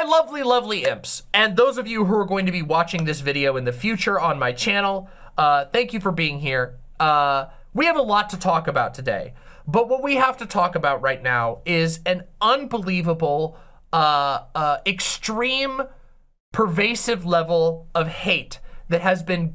My lovely, lovely imps, and those of you who are going to be watching this video in the future on my channel, uh, thank you for being here. Uh, we have a lot to talk about today, but what we have to talk about right now is an unbelievable, uh, uh extreme, pervasive level of hate that has been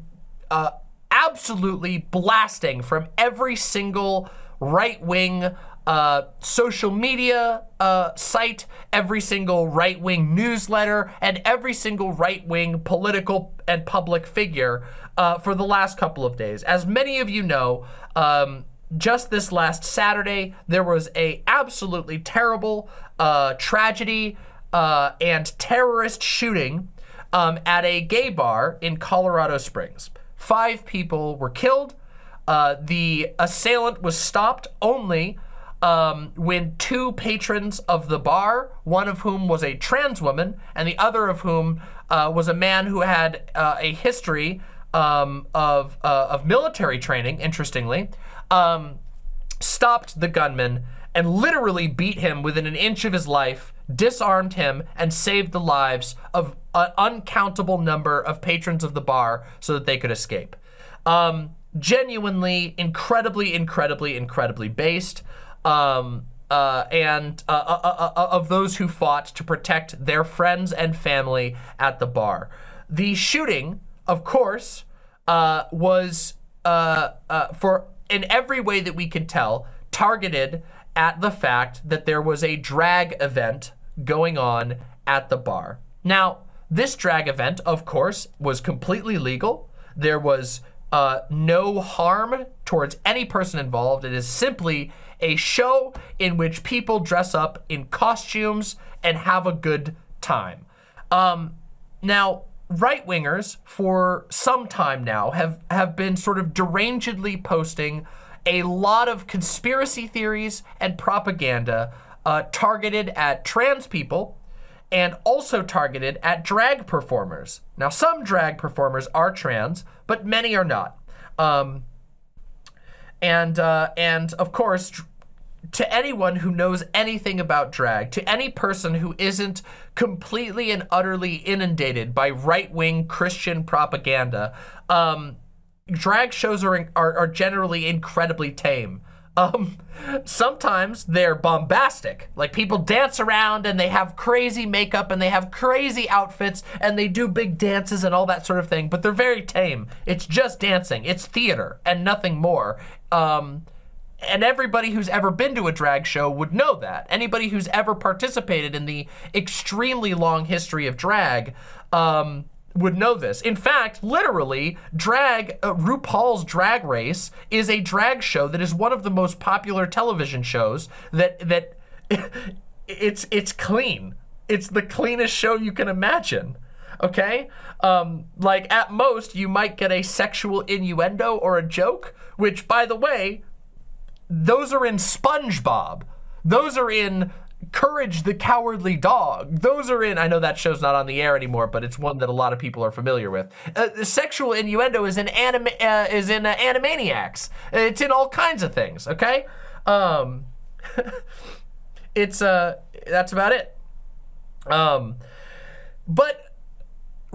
uh, absolutely blasting from every single right-wing uh, social media uh, site, every single right-wing newsletter, and every single right-wing political and public figure uh, for the last couple of days. As many of you know, um, just this last Saturday, there was a absolutely terrible uh, tragedy uh, and terrorist shooting um, at a gay bar in Colorado Springs. Five people were killed. Uh, the assailant was stopped only um, when two patrons of the bar, one of whom was a trans woman, and the other of whom uh, was a man who had uh, a history um, of, uh, of military training, interestingly, um, stopped the gunman and literally beat him within an inch of his life, disarmed him, and saved the lives of an uncountable number of patrons of the bar so that they could escape. Um, genuinely, incredibly, incredibly, incredibly based um, uh, and uh, uh, uh, uh, of those who fought to protect their friends and family at the bar. The shooting, of course, uh, was for in every way that we can tell targeted at the fact that there was a drag event going on at the bar. Now, this drag event, of course, was completely legal. There was uh, no harm towards any person involved. It is simply a show in which people dress up in costumes and have a good time. Um, now, right-wingers for some time now have, have been sort of derangedly posting a lot of conspiracy theories and propaganda uh, targeted at trans people and also targeted at drag performers. Now, some drag performers are trans, but many are not. Um, and, uh, and of course, to anyone who knows anything about drag, to any person who isn't completely and utterly inundated by right-wing Christian propaganda, um, drag shows are, are, are generally incredibly tame. Um, sometimes they're bombastic. Like people dance around and they have crazy makeup and they have crazy outfits and they do big dances and all that sort of thing, but they're very tame. It's just dancing. It's theater and nothing more. Um, and everybody who's ever been to a drag show would know that. Anybody who's ever participated in the extremely long history of drag, um, would know this. In fact, literally, drag, uh, RuPaul's Drag Race is a drag show that is one of the most popular television shows that, that it's, it's clean. It's the cleanest show you can imagine. Okay? Um, like at most, you might get a sexual innuendo or a joke, which by the way, those are in SpongeBob. Those are in Courage the Cowardly Dog. Those are in, I know that show's not on the air anymore, but it's one that a lot of people are familiar with. Uh, sexual innuendo is in anime, uh, is in uh, Animaniacs. It's in all kinds of things, okay? Um, it's, uh, that's about it. Um, but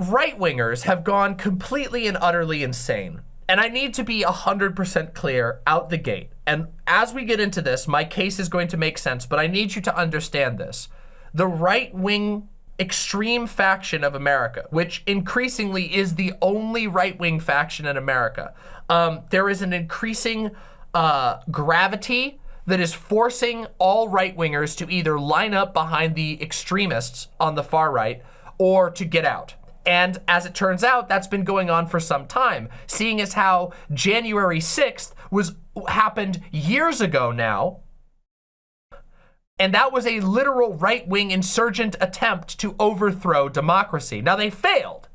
right-wingers have gone completely and utterly insane. And I need to be 100% clear out the gate. And as we get into this, my case is going to make sense, but I need you to understand this. The right-wing extreme faction of America, which increasingly is the only right-wing faction in America, um, there is an increasing uh, gravity that is forcing all right-wingers to either line up behind the extremists on the far right or to get out. And as it turns out, that's been going on for some time, seeing as how January 6th was happened years ago now. And that was a literal right-wing insurgent attempt to overthrow democracy. Now they failed,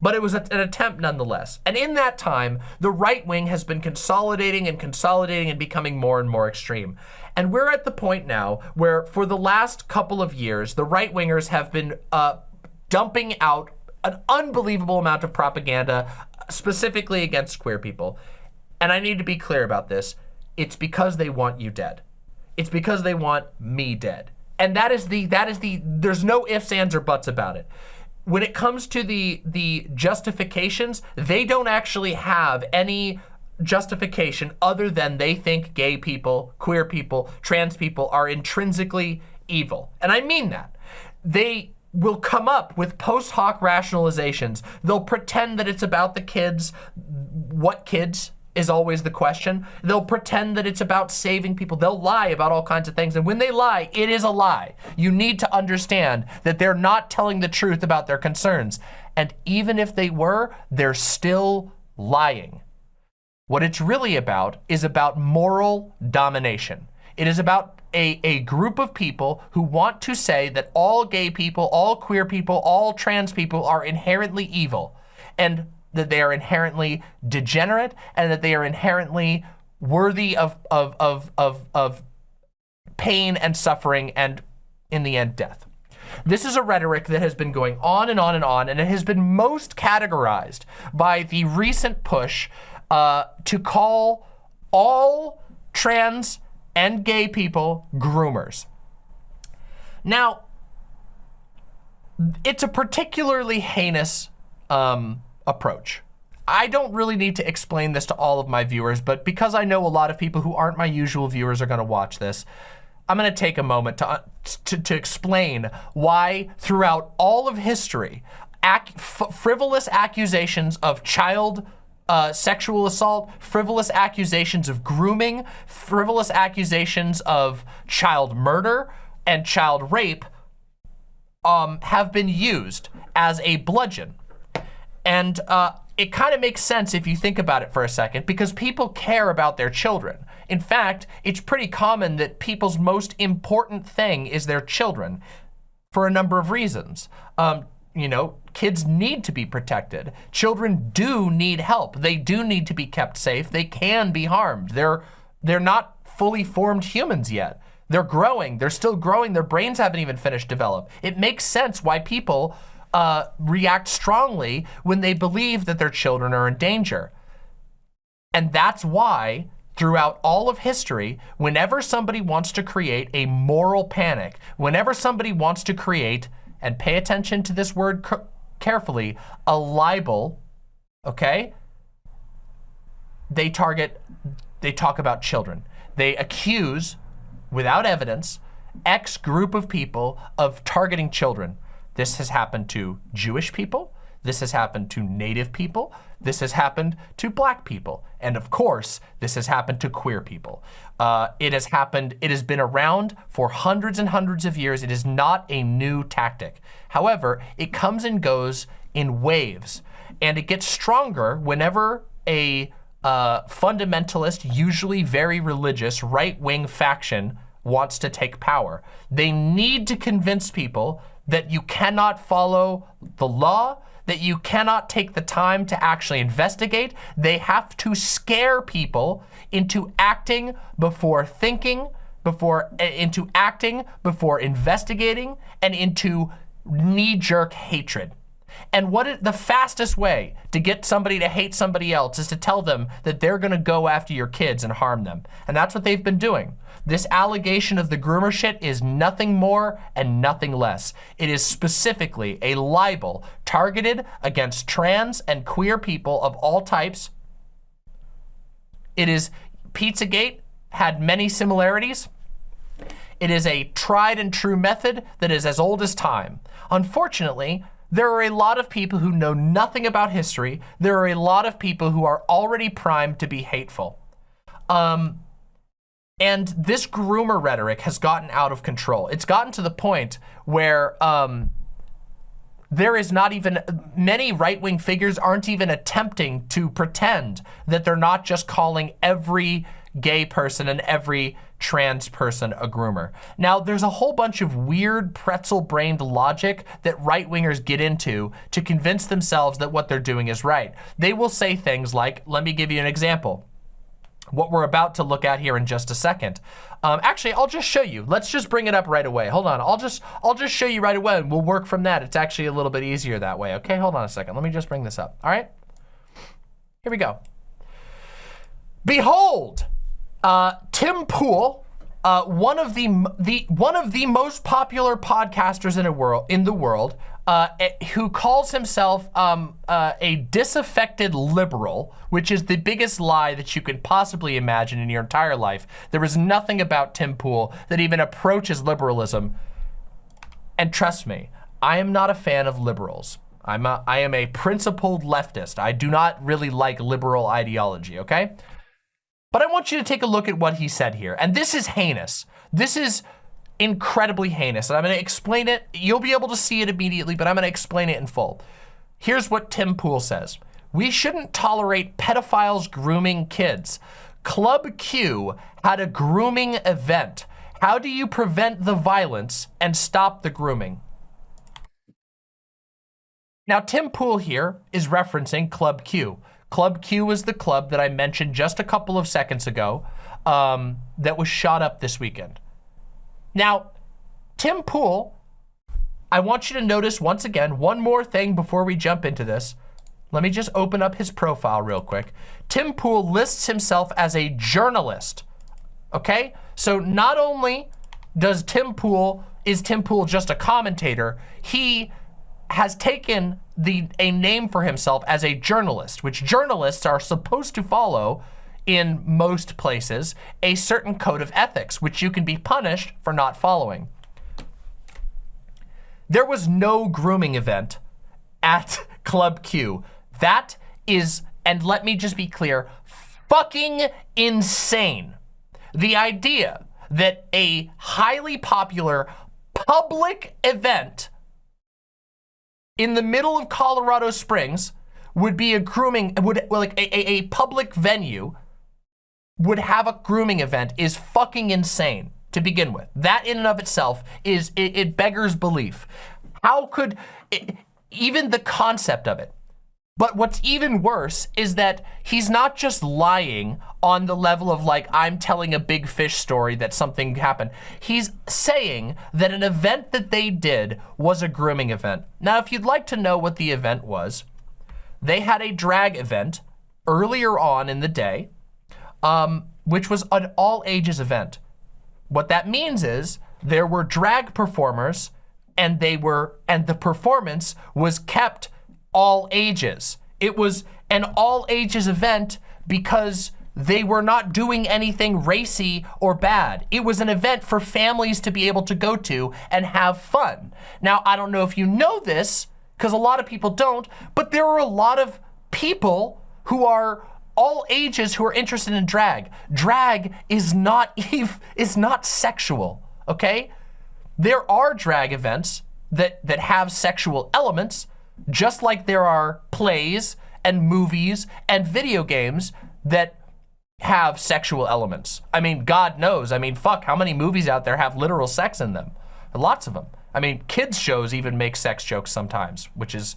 but it was an attempt nonetheless. And in that time, the right wing has been consolidating and consolidating and becoming more and more extreme. And we're at the point now where for the last couple of years, the right wingers have been uh, dumping out an unbelievable amount of propaganda specifically against queer people. And I need to be clear about this. It's because they want you dead. It's because they want me dead. and that is the that is the there's no ifs ands or buts about it when it comes to the the justifications they don't actually have any justification other than they think gay people queer people trans people are intrinsically evil and i mean that they will come up with post hoc rationalizations they'll pretend that it's about the kids what kids is always the question. They'll pretend that it's about saving people. They'll lie about all kinds of things. And when they lie, it is a lie. You need to understand that they're not telling the truth about their concerns. And even if they were, they're still lying. What it's really about is about moral domination. It is about a, a group of people who want to say that all gay people, all queer people, all trans people are inherently evil. And that they are inherently degenerate and that they are inherently worthy of, of, of, of, of pain and suffering and in the end death. This is a rhetoric that has been going on and on and on, and it has been most categorized by the recent push uh, to call all trans and gay people groomers. Now, it's a particularly heinous um, approach. I don't really need to explain this to all of my viewers, but because I know a lot of people who aren't my usual viewers are gonna watch this, I'm gonna take a moment to, uh, to, to explain why throughout all of history, ac frivolous accusations of child uh, sexual assault, frivolous accusations of grooming, frivolous accusations of child murder and child rape um, have been used as a bludgeon and uh, it kind of makes sense if you think about it for a second because people care about their children. In fact, it's pretty common that people's most important thing is their children for a number of reasons. Um, you know, kids need to be protected. Children do need help. They do need to be kept safe. They can be harmed. They're, they're not fully formed humans yet. They're growing. They're still growing. Their brains haven't even finished develop. It makes sense why people uh, react strongly when they believe that their children are in danger. And that's why throughout all of history, whenever somebody wants to create a moral panic, whenever somebody wants to create, and pay attention to this word carefully, a libel, okay? They target, they talk about children. They accuse, without evidence, X group of people of targeting children. This has happened to Jewish people. This has happened to native people. This has happened to black people. And of course, this has happened to queer people. Uh, it has happened, it has been around for hundreds and hundreds of years. It is not a new tactic. However, it comes and goes in waves and it gets stronger whenever a uh, fundamentalist, usually very religious, right-wing faction wants to take power. They need to convince people that you cannot follow the law, that you cannot take the time to actually investigate. They have to scare people into acting before thinking, before uh, into acting, before investigating, and into knee-jerk hatred. And what is the fastest way to get somebody to hate somebody else is to tell them that they're gonna go after your kids and harm them. And that's what they've been doing. This allegation of the groomer shit is nothing more and nothing less. It is specifically a libel targeted against trans and queer people of all types. It is, Pizzagate had many similarities. It is a tried and true method that is as old as time. Unfortunately, there are a lot of people who know nothing about history. There are a lot of people who are already primed to be hateful. Um, and this groomer rhetoric has gotten out of control. It's gotten to the point where um, there is not even, many right-wing figures aren't even attempting to pretend that they're not just calling every gay person and every trans person a groomer. Now, there's a whole bunch of weird pretzel-brained logic that right-wingers get into to convince themselves that what they're doing is right. They will say things like, let me give you an example what we're about to look at here in just a second. Um, actually, I'll just show you. Let's just bring it up right away. Hold on. I'll just I'll just show you right away and we'll work from that. It's actually a little bit easier that way. Okay, hold on a second. Let me just bring this up. All right. Here we go. Behold, uh, Tim Pool uh, one of the the one of the most popular podcasters in a world in the world, uh, eh, who calls himself um, uh, a disaffected liberal, which is the biggest lie that you could possibly imagine in your entire life. There is nothing about Tim Pool that even approaches liberalism. And trust me, I am not a fan of liberals. I'm a, I am a principled leftist. I do not really like liberal ideology, okay? But I want you to take a look at what he said here. And this is heinous. This is incredibly heinous. And I'm going to explain it. You'll be able to see it immediately, but I'm going to explain it in full. Here's what Tim Pool says. We shouldn't tolerate pedophiles grooming kids. Club Q had a grooming event. How do you prevent the violence and stop the grooming? Now, Tim Pool here is referencing Club Q. Club Q was the club that I mentioned just a couple of seconds ago um, that was shot up this weekend. Now, Tim Pool, I want you to notice once again, one more thing before we jump into this. Let me just open up his profile real quick. Tim Pool lists himself as a journalist, okay? So not only does Tim Pool, is Tim Pool just a commentator, he has taken the a name for himself as a journalist, which journalists are supposed to follow in most places a certain code of ethics, which you can be punished for not following. There was no grooming event at Club Q. That is, and let me just be clear, fucking insane. The idea that a highly popular public event in the middle of Colorado Springs would be a grooming, would like a, a, a public venue would have a grooming event is fucking insane to begin with. That in and of itself is, it, it beggars belief. How could, it, even the concept of it, but what's even worse is that he's not just lying on the level of like, I'm telling a big fish story that something happened. He's saying that an event that they did was a grooming event. Now, if you'd like to know what the event was, they had a drag event earlier on in the day, um, which was an all ages event. What that means is there were drag performers and they were, and the performance was kept all ages. It was an all ages event because they were not doing anything racy or bad. It was an event for families to be able to go to and have fun. Now, I don't know if you know this, because a lot of people don't, but there are a lot of people who are all ages who are interested in drag. Drag is not is not sexual, okay? There are drag events that, that have sexual elements, just like there are plays and movies and video games that have sexual elements. I mean, God knows. I mean, fuck, how many movies out there have literal sex in them? Lots of them. I mean, kids shows even make sex jokes sometimes, which is,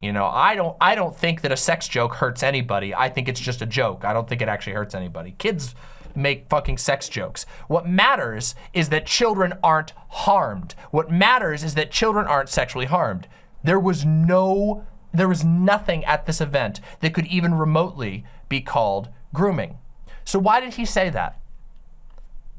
you know, I don't I don't think that a sex joke hurts anybody. I think it's just a joke. I don't think it actually hurts anybody. Kids make fucking sex jokes. What matters is that children aren't harmed. What matters is that children aren't sexually harmed. There was no, there was nothing at this event that could even remotely be called grooming. So why did he say that?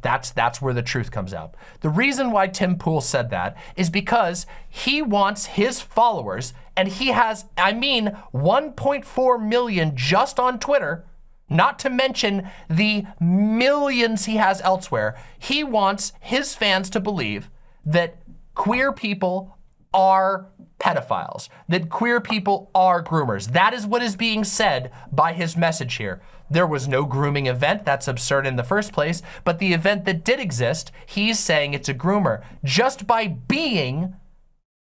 That's, that's where the truth comes out. The reason why Tim Pool said that is because he wants his followers, and he has, I mean, 1.4 million just on Twitter, not to mention the millions he has elsewhere. He wants his fans to believe that queer people are pedophiles, that queer people are groomers. That is what is being said by his message here. There was no grooming event. That's absurd in the first place. But the event that did exist, he's saying it's a groomer. Just by being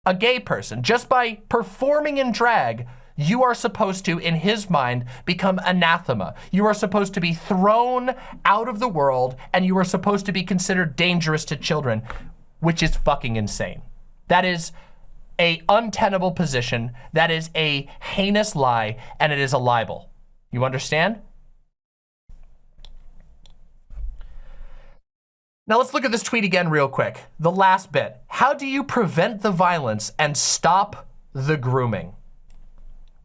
a gay person, just by performing in drag, you are supposed to, in his mind, become anathema. You are supposed to be thrown out of the world and you are supposed to be considered dangerous to children, which is fucking insane. That is a untenable position. That is a heinous lie, and it is a libel. You understand? Now let's look at this tweet again real quick. The last bit. How do you prevent the violence and stop the grooming?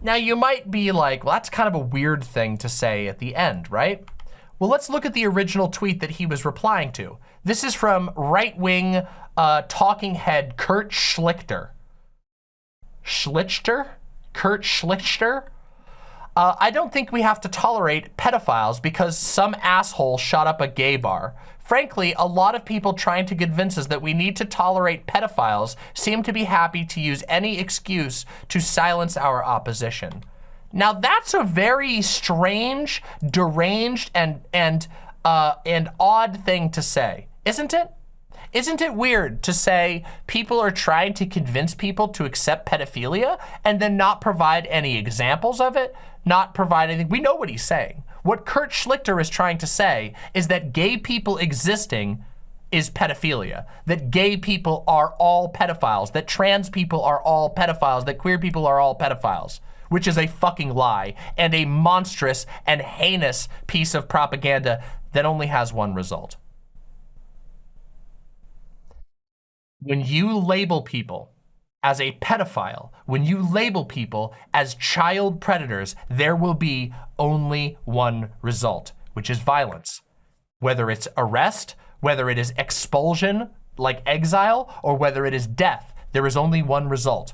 Now you might be like, well, that's kind of a weird thing to say at the end, right? Well, let's look at the original tweet that he was replying to. This is from right-wing uh, talking head Kurt Schlichter. Schlichter? Kurt Schlichter? Uh, I don't think we have to tolerate pedophiles because some asshole shot up a gay bar. Frankly, a lot of people trying to convince us that we need to tolerate pedophiles seem to be happy to use any excuse to silence our opposition. Now that's a very strange, deranged, and and uh, and odd thing to say, isn't it? Isn't it weird to say people are trying to convince people to accept pedophilia and then not provide any examples of it, not provide anything? We know what he's saying. What Kurt Schlichter is trying to say is that gay people existing is pedophilia, that gay people are all pedophiles, that trans people are all pedophiles, that queer people are all pedophiles, which is a fucking lie and a monstrous and heinous piece of propaganda that only has one result. When you label people as a pedophile, when you label people as child predators, there will be only one result, which is violence. Whether it's arrest, whether it is expulsion, like exile, or whether it is death, there is only one result.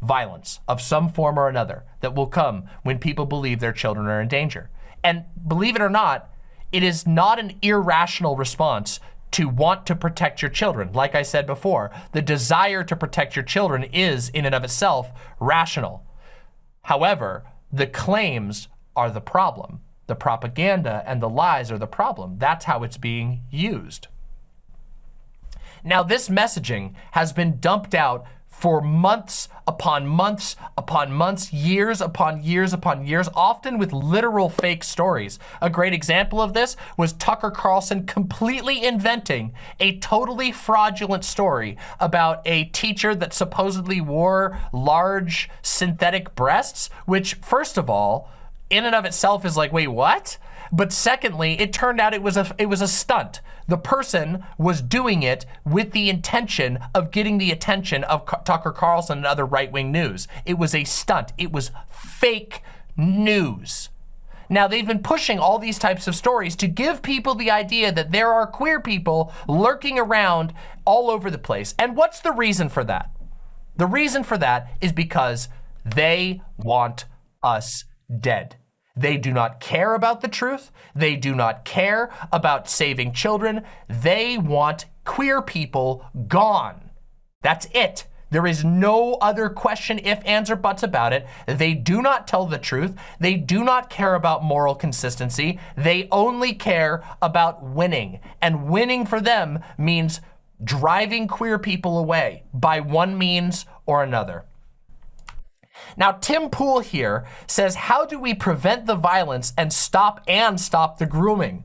Violence of some form or another that will come when people believe their children are in danger. And believe it or not, it is not an irrational response to want to protect your children. Like I said before, the desire to protect your children is in and of itself rational. However, the claims are the problem. The propaganda and the lies are the problem. That's how it's being used. Now, this messaging has been dumped out for months upon months upon months, years upon years upon years, often with literal fake stories. A great example of this was Tucker Carlson completely inventing a totally fraudulent story about a teacher that supposedly wore large synthetic breasts, which first of all, in and of itself is like, wait, what? But secondly, it turned out it was a it was a stunt. The person was doing it with the intention of getting the attention of Tucker Carlson and other right-wing news. It was a stunt. It was fake news. Now, they've been pushing all these types of stories to give people the idea that there are queer people lurking around all over the place. And what's the reason for that? The reason for that is because they want us dead. They do not care about the truth. They do not care about saving children. They want queer people gone. That's it. There is no other question, if, ands, or buts about it. They do not tell the truth. They do not care about moral consistency. They only care about winning. And winning for them means driving queer people away by one means or another. Now, Tim Pool here says, how do we prevent the violence and stop and stop the grooming?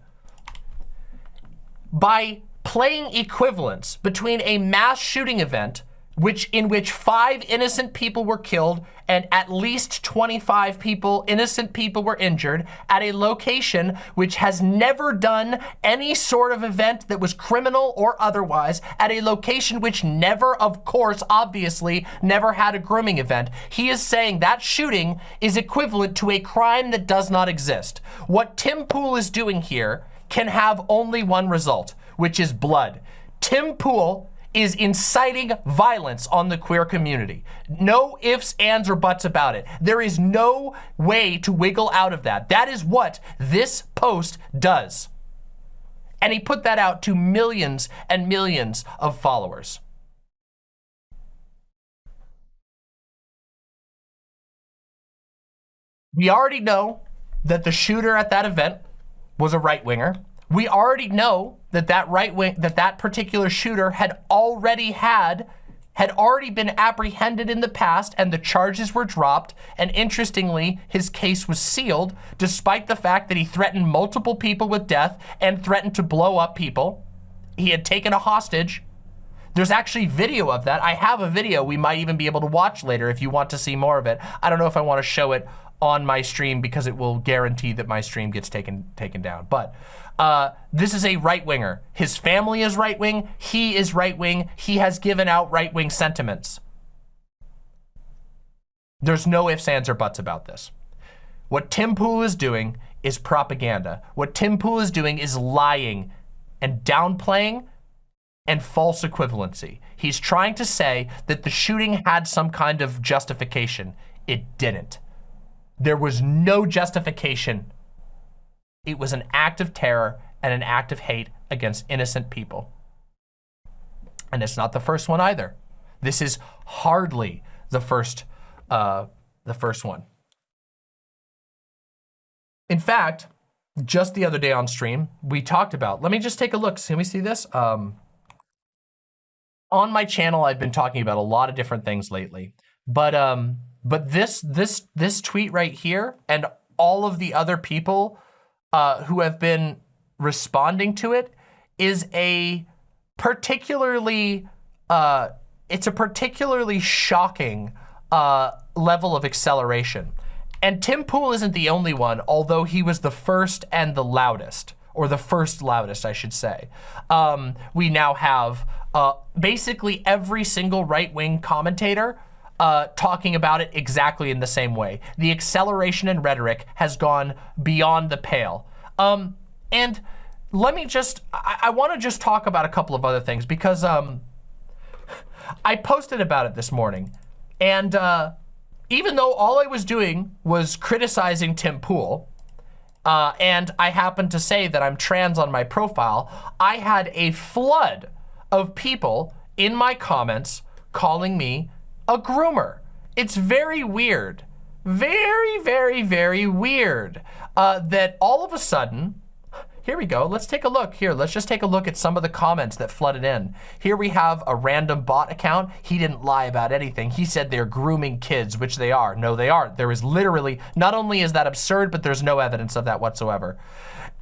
By playing equivalence between a mass shooting event which in which five innocent people were killed and at least 25 people, innocent people were injured at a location which has never done any sort of event that was criminal or otherwise, at a location which never, of course, obviously, never had a grooming event. He is saying that shooting is equivalent to a crime that does not exist. What Tim Pool is doing here can have only one result, which is blood. Tim Pool is inciting violence on the queer community. No ifs, ands, or buts about it. There is no way to wiggle out of that. That is what this post does. And he put that out to millions and millions of followers. We already know that the shooter at that event was a right-winger. We already know that that right wing, that that particular shooter had already had, had already been apprehended in the past and the charges were dropped. And interestingly, his case was sealed despite the fact that he threatened multiple people with death and threatened to blow up people. He had taken a hostage. There's actually video of that. I have a video we might even be able to watch later if you want to see more of it. I don't know if I want to show it on my stream because it will guarantee that my stream gets taken taken down. But uh, this is a right winger. His family is right wing. He is right wing. He has given out right wing sentiments. There's no ifs, ands, or buts about this. What Tim Pool is doing is propaganda. What Tim Pool is doing is lying and downplaying and false equivalency. He's trying to say that the shooting had some kind of justification. It didn't. There was no justification. It was an act of terror and an act of hate against innocent people. And it's not the first one either. This is hardly the first, uh, the first one. In fact, just the other day on stream, we talked about, let me just take a look. Can we see this? Um, on my channel, I've been talking about a lot of different things lately, but um, but this this this tweet right here and all of the other people uh, who have been responding to it is a particularly uh, it's a particularly shocking uh, level of acceleration. And Tim Pool isn't the only one, although he was the first and the loudest, or the first loudest, I should say. Um, we now have uh, basically every single right-wing commentator uh, talking about it exactly in the same way. The acceleration in rhetoric has gone beyond the pale. Um, and let me just, I, I want to just talk about a couple of other things because um, I posted about it this morning. And uh, even though all I was doing was criticizing Tim Pool, uh, and I happened to say that I'm trans on my profile, I had a flood of people in my comments calling me a groomer. It's very weird. Very, very, very weird uh, that all of a sudden, here we go. Let's take a look here. Let's just take a look at some of the comments that flooded in. Here we have a random bot account. He didn't lie about anything. He said they're grooming kids, which they are. No, they aren't. There is literally, not only is that absurd, but there's no evidence of that whatsoever.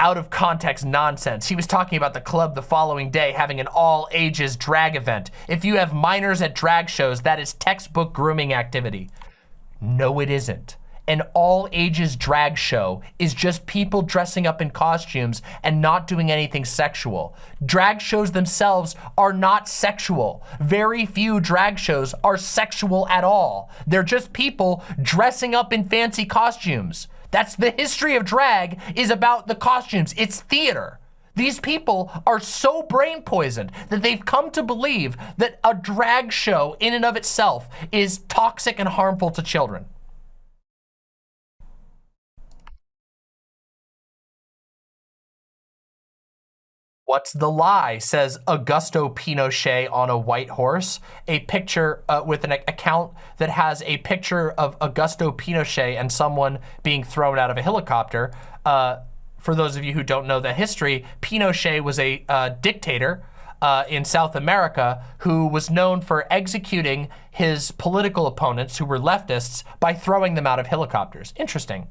Out of context nonsense. He was talking about the club the following day having an all ages drag event. If you have minors at drag shows, that is textbook grooming activity. No, it isn't an all ages drag show is just people dressing up in costumes and not doing anything sexual. Drag shows themselves are not sexual. Very few drag shows are sexual at all. They're just people dressing up in fancy costumes. That's the history of drag is about the costumes. It's theater. These people are so brain poisoned that they've come to believe that a drag show in and of itself is toxic and harmful to children. What's the lie? Says Augusto Pinochet on a white horse. A picture uh, with an account that has a picture of Augusto Pinochet and someone being thrown out of a helicopter. Uh, for those of you who don't know the history, Pinochet was a uh, dictator uh, in South America who was known for executing his political opponents who were leftists by throwing them out of helicopters. Interesting.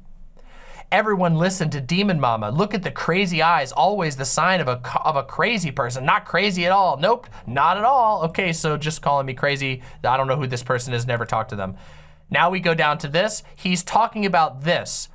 Everyone listened to Demon Mama. Look at the crazy eyes, always the sign of a, of a crazy person. Not crazy at all. Nope, not at all. Okay, so just calling me crazy. I don't know who this person is, never talked to them. Now we go down to this. He's talking about this.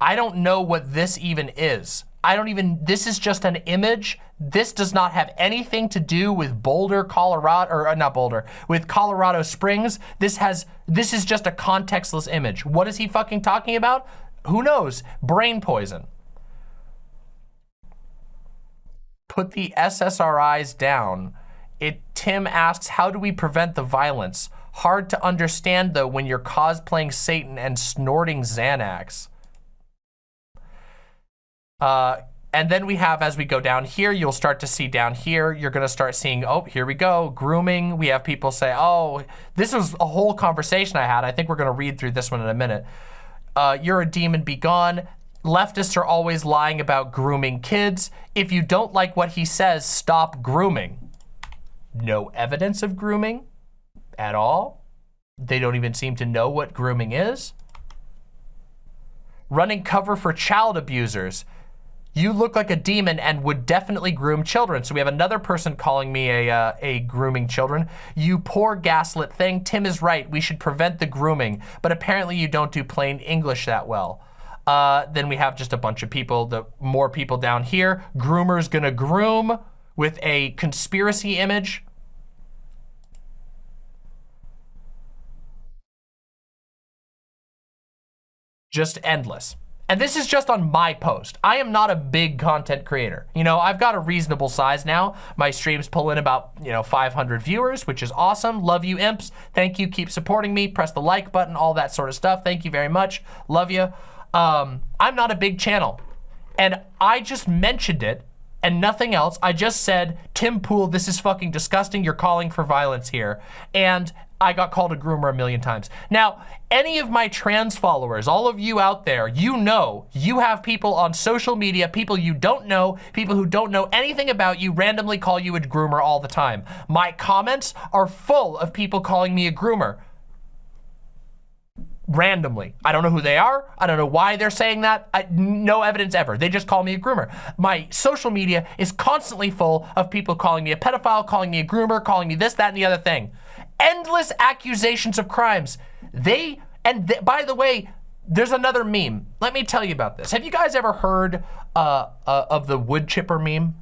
I don't know what this even is. I don't even, this is just an image. This does not have anything to do with Boulder, Colorado, or uh, not Boulder, with Colorado Springs. This has, this is just a contextless image. What is he fucking talking about? Who knows? Brain poison. Put the SSRIs down. It, Tim asks, how do we prevent the violence? Hard to understand though when you're cosplaying Satan and snorting Xanax. Uh, and then we have, as we go down here, you'll start to see down here, you're gonna start seeing, oh, here we go, grooming. We have people say, oh, this was a whole conversation I had. I think we're gonna read through this one in a minute uh, you're a demon, be gone. Leftists are always lying about grooming kids. If you don't like what he says, stop grooming. No evidence of grooming at all. They don't even seem to know what grooming is. Running cover for child abusers you look like a demon and would definitely groom children. So we have another person calling me a, uh, a grooming children. You poor gaslit thing. Tim is right. We should prevent the grooming. But apparently you don't do plain English that well. Uh, then we have just a bunch of people, the more people down here. Groomer's gonna groom with a conspiracy image. Just endless and this is just on my post. I am not a big content creator. You know, I've got a reasonable size now. My streams pull in about, you know, 500 viewers, which is awesome. Love you, imps. Thank you. Keep supporting me. Press the like button, all that sort of stuff. Thank you very much. Love you. Um, I'm not a big channel. And I just mentioned it and nothing else. I just said, Tim Pool, this is fucking disgusting. You're calling for violence here. And I got called a groomer a million times. Now, any of my trans followers, all of you out there, you know you have people on social media, people you don't know, people who don't know anything about you randomly call you a groomer all the time. My comments are full of people calling me a groomer randomly. I don't know who they are. I don't know why they're saying that. I, no evidence ever. They just call me a groomer. My social media is constantly full of people calling me a pedophile, calling me a groomer, calling me this, that, and the other thing. Endless accusations of crimes. They, and th by the way, there's another meme. Let me tell you about this. Have you guys ever heard uh, uh, of the wood chipper meme?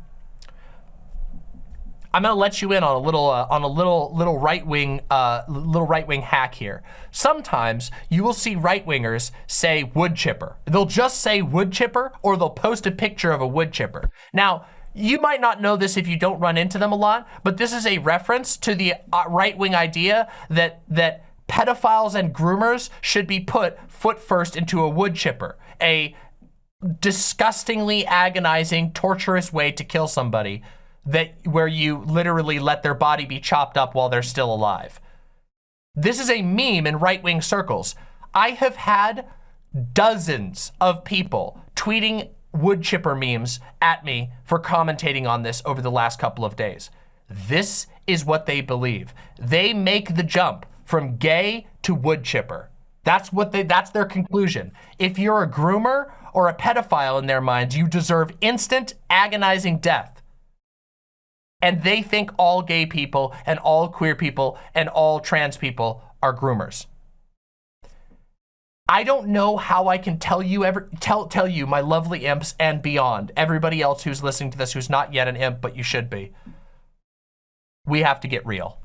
I'm gonna let you in on a little uh, on a little little right wing uh, little right wing hack here. Sometimes you will see right wingers say wood chipper. They'll just say wood chipper, or they'll post a picture of a wood chipper. Now. You might not know this if you don't run into them a lot, but this is a reference to the uh, right-wing idea that that pedophiles and groomers should be put foot first into a wood chipper, a disgustingly agonizing, torturous way to kill somebody that where you literally let their body be chopped up while they're still alive. This is a meme in right-wing circles. I have had dozens of people tweeting wood chipper memes at me for commentating on this over the last couple of days. This is what they believe. They make the jump from gay to wood chipper. That's what they, that's their conclusion. If you're a groomer or a pedophile in their minds, you deserve instant agonizing death and they think all gay people and all queer people and all trans people are groomers. I don't know how I can tell you ever tell tell you my lovely imps and beyond everybody else who's listening to this who's not yet an imp but you should be. We have to get real.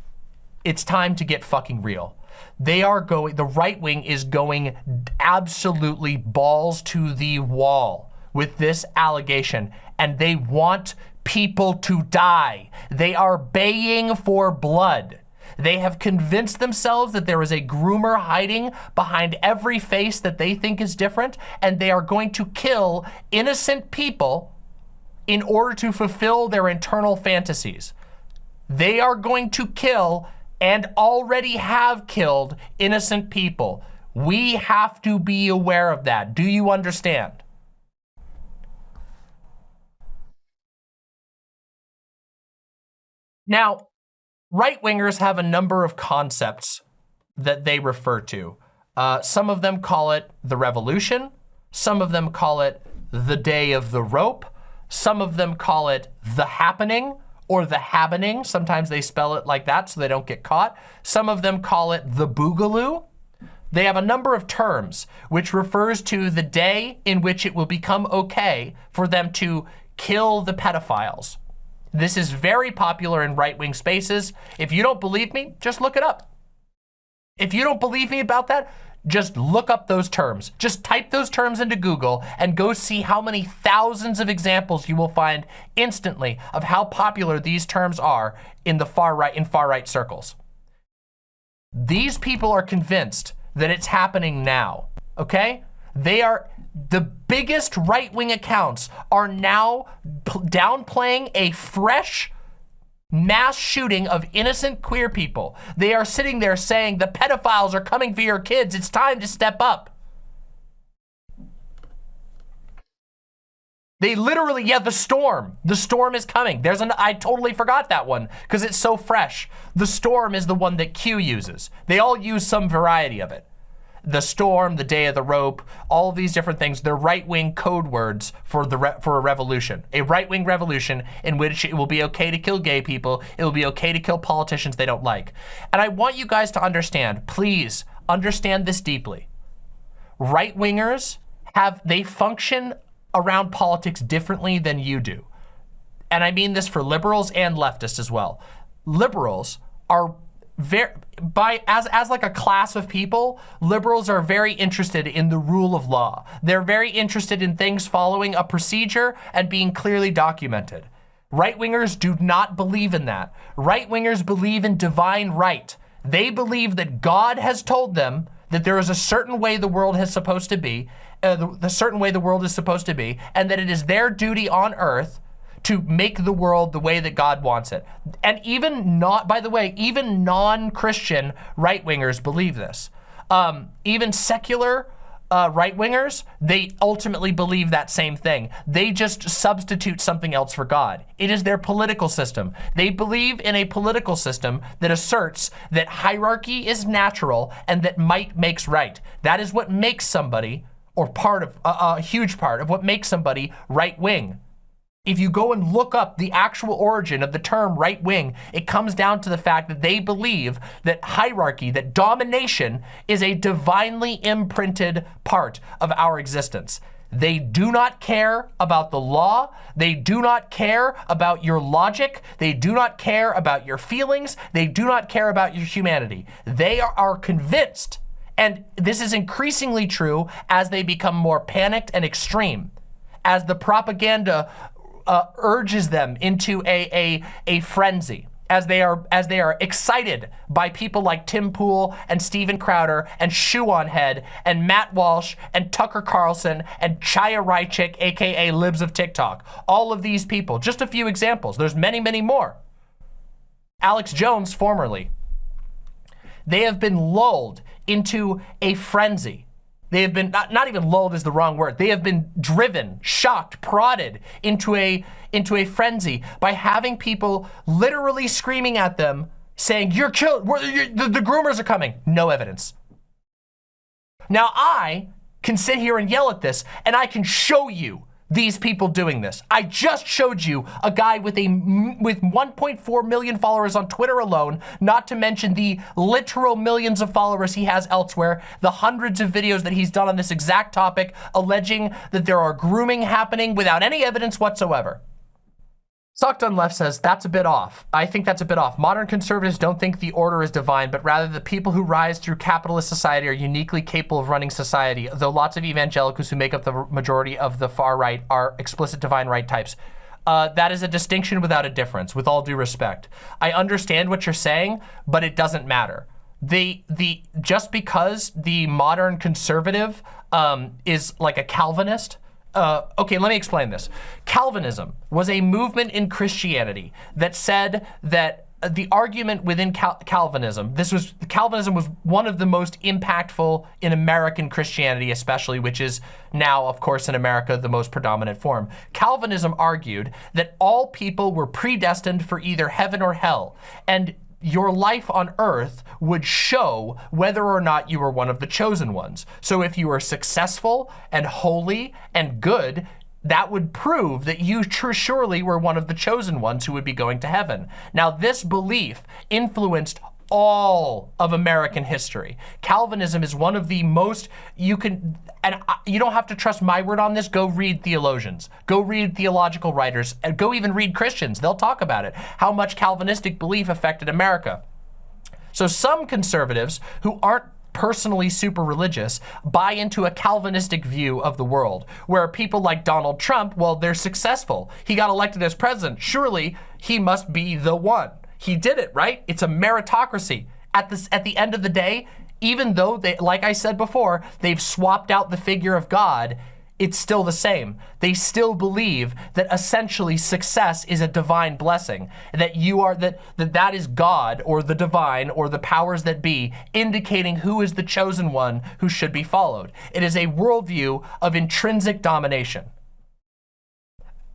It's time to get fucking real. They are going the right wing is going absolutely balls to the wall with this allegation and they want people to die. They are baying for blood. They have convinced themselves that there is a groomer hiding behind every face that they think is different, and they are going to kill innocent people in order to fulfill their internal fantasies. They are going to kill and already have killed innocent people. We have to be aware of that. Do you understand? Now, right-wingers have a number of concepts that they refer to. Uh, some of them call it the revolution. Some of them call it the day of the rope. Some of them call it the happening or the happening. Sometimes they spell it like that so they don't get caught. Some of them call it the boogaloo. They have a number of terms which refers to the day in which it will become okay for them to kill the pedophiles. This is very popular in right-wing spaces. If you don't believe me, just look it up. If you don't believe me about that, just look up those terms. Just type those terms into Google and go see how many thousands of examples you will find instantly of how popular these terms are in the far right in far right circles. These people are convinced that it's happening now, okay? They are the biggest right-wing accounts are now downplaying a fresh mass shooting of innocent queer people. They are sitting there saying the pedophiles are coming for your kids. It's time to step up. They literally, yeah, the storm. The storm is coming. There's an, I totally forgot that one because it's so fresh. The storm is the one that Q uses. They all use some variety of it the storm, the day of the rope, all of these different things, they're right-wing code words for the for a revolution. A right-wing revolution in which it will be okay to kill gay people, it will be okay to kill politicians they don't like. And I want you guys to understand, please understand this deeply. Right-wingers have, they function around politics differently than you do. And I mean this for liberals and leftists as well. Liberals are very by as as like a class of people, liberals are very interested in the rule of law. They're very interested in things following a procedure and being clearly documented. Right-wingers do not believe in that. Right-wingers believe in divine right. They believe that God has told them that there is a certain way the world is supposed to be, uh, the, the certain way the world is supposed to be, and that it is their duty on earth to make the world the way that God wants it. And even not, by the way, even non-Christian right-wingers believe this. Um, even secular uh, right-wingers, they ultimately believe that same thing. They just substitute something else for God. It is their political system. They believe in a political system that asserts that hierarchy is natural and that might makes right. That is what makes somebody, or part of, a huge part of what makes somebody right-wing if you go and look up the actual origin of the term right wing, it comes down to the fact that they believe that hierarchy, that domination is a divinely imprinted part of our existence. They do not care about the law. They do not care about your logic. They do not care about your feelings. They do not care about your humanity. They are convinced, and this is increasingly true as they become more panicked and extreme, as the propaganda uh, urges them into a, a, a frenzy as they are as they are excited by people like Tim Pool and Steven Crowder and Shoe on Head and Matt Walsh and Tucker Carlson and Chaya Raichik, aka Libs of TikTok. All of these people, just a few examples. There's many, many more. Alex Jones, formerly. They have been lulled into a frenzy they have been, not, not even lulled is the wrong word. They have been driven, shocked, prodded into a, into a frenzy by having people literally screaming at them saying, you're killed, you're, the, the groomers are coming. No evidence. Now I can sit here and yell at this and I can show you these people doing this. I just showed you a guy with a with 1.4 million followers on Twitter alone, not to mention the literal millions of followers he has elsewhere, the hundreds of videos that he's done on this exact topic, alleging that there are grooming happening without any evidence whatsoever. Sucked on Left says, that's a bit off. I think that's a bit off. Modern conservatives don't think the order is divine, but rather the people who rise through capitalist society are uniquely capable of running society, though lots of evangelicals who make up the majority of the far right are explicit divine right types. Uh, that is a distinction without a difference, with all due respect. I understand what you're saying, but it doesn't matter. The, the, just because the modern conservative um, is like a Calvinist, uh, okay, let me explain this. Calvinism was a movement in Christianity that said that the argument within Cal Calvinism, this was, Calvinism was one of the most impactful in American Christianity, especially, which is now, of course, in America, the most predominant form. Calvinism argued that all people were predestined for either heaven or hell. And your life on earth would show whether or not you were one of the chosen ones. So if you were successful and holy and good, that would prove that you surely were one of the chosen ones who would be going to heaven. Now, this belief influenced all of American history. Calvinism is one of the most, you can, and you don't have to trust my word on this, go read theologians, go read theological writers, and go even read Christians, they'll talk about it, how much Calvinistic belief affected America. So some conservatives who aren't personally super religious buy into a Calvinistic view of the world, where people like Donald Trump, well, they're successful. He got elected as president. Surely he must be the one. He did it, right? It's a meritocracy. At, this, at the end of the day, even though, they, like I said before, they've swapped out the figure of God, it's still the same. They still believe that essentially success is a divine blessing, that you are, that, that that is God or the divine or the powers that be indicating who is the chosen one who should be followed. It is a worldview of intrinsic domination.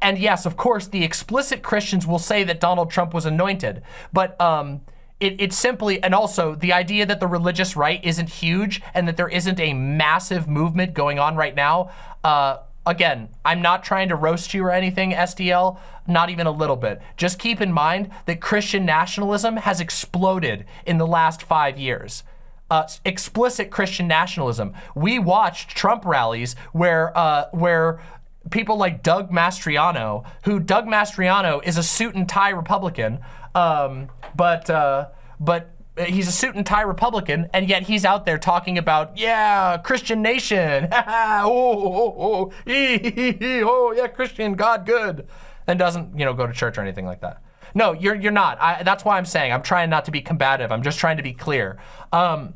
And yes, of course, the explicit Christians will say that Donald Trump was anointed, but um, it, it's simply, and also the idea that the religious right isn't huge and that there isn't a massive movement going on right now. Uh, again, I'm not trying to roast you or anything, SDL, not even a little bit. Just keep in mind that Christian nationalism has exploded in the last five years. Uh, explicit Christian nationalism. We watched Trump rallies where uh, where people like Doug Mastriano, who Doug Mastriano is a suit and tie Republican, um, but uh, but he's a suit and tie Republican, and yet he's out there talking about, yeah, Christian nation, oh, oh, oh, oh, yeah, Christian, God good, and doesn't, you know, go to church or anything like that. No, you're, you're not. I, that's why I'm saying I'm trying not to be combative. I'm just trying to be clear. Um,